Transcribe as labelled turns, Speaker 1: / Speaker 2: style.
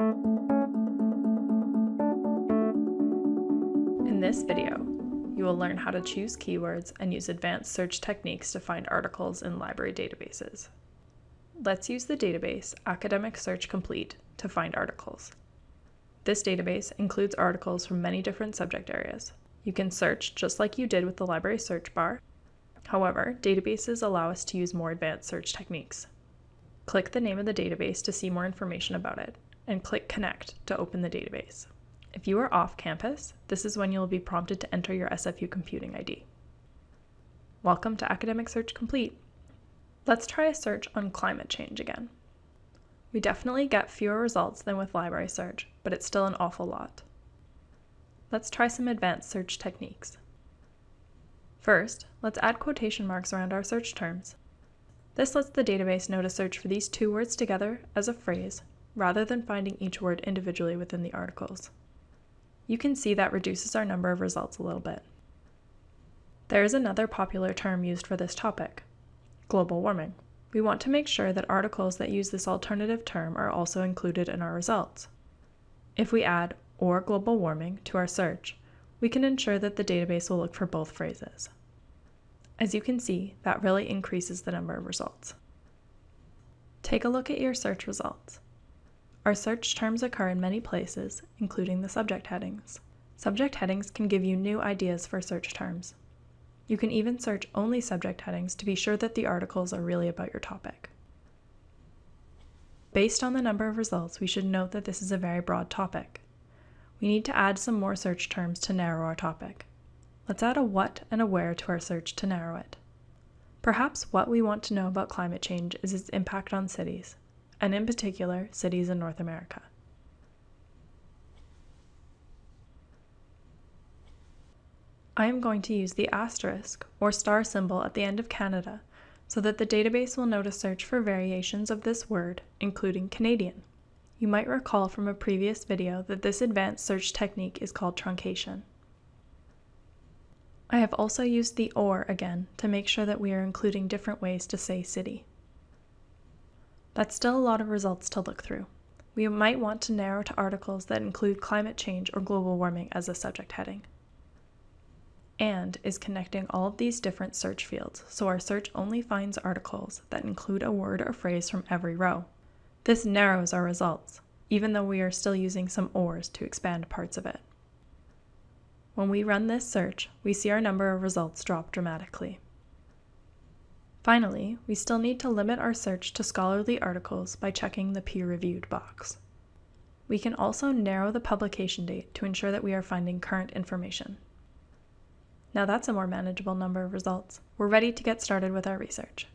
Speaker 1: In this video, you will learn how to choose keywords and use advanced search techniques to find articles in library databases. Let's use the database Academic Search Complete to find articles. This database includes articles from many different subject areas. You can search just like you did with the library search bar. However, databases allow us to use more advanced search techniques. Click the name of the database to see more information about it, and click Connect to open the database. If you are off campus, this is when you will be prompted to enter your SFU computing ID. Welcome to Academic Search Complete. Let's try a search on climate change again. We definitely get fewer results than with library search, but it's still an awful lot. Let's try some advanced search techniques. First, let's add quotation marks around our search terms. This lets the database know to search for these two words together as a phrase, rather than finding each word individually within the articles. You can see that reduces our number of results a little bit. There is another popular term used for this topic, global warming. We want to make sure that articles that use this alternative term are also included in our results. If we add or global warming to our search, we can ensure that the database will look for both phrases. As you can see, that really increases the number of results. Take a look at your search results. Our search terms occur in many places, including the subject headings. Subject headings can give you new ideas for search terms. You can even search only subject headings to be sure that the articles are really about your topic. Based on the number of results, we should note that this is a very broad topic. We need to add some more search terms to narrow our topic. Let's add a what and a where to our search to narrow it. Perhaps what we want to know about climate change is its impact on cities, and in particular, cities in North America. I am going to use the asterisk or star symbol at the end of Canada so that the database will know to search for variations of this word, including Canadian. You might recall from a previous video that this advanced search technique is called truncation. I have also used the OR again to make sure that we are including different ways to say city. That's still a lot of results to look through. We might want to narrow to articles that include climate change or global warming as a subject heading. AND is connecting all of these different search fields, so our search only finds articles that include a word or phrase from every row. This narrows our results, even though we are still using some ORs to expand parts of it. When we run this search, we see our number of results drop dramatically. Finally, we still need to limit our search to scholarly articles by checking the peer-reviewed box. We can also narrow the publication date to ensure that we are finding current information. Now that's a more manageable number of results. We're ready to get started with our research.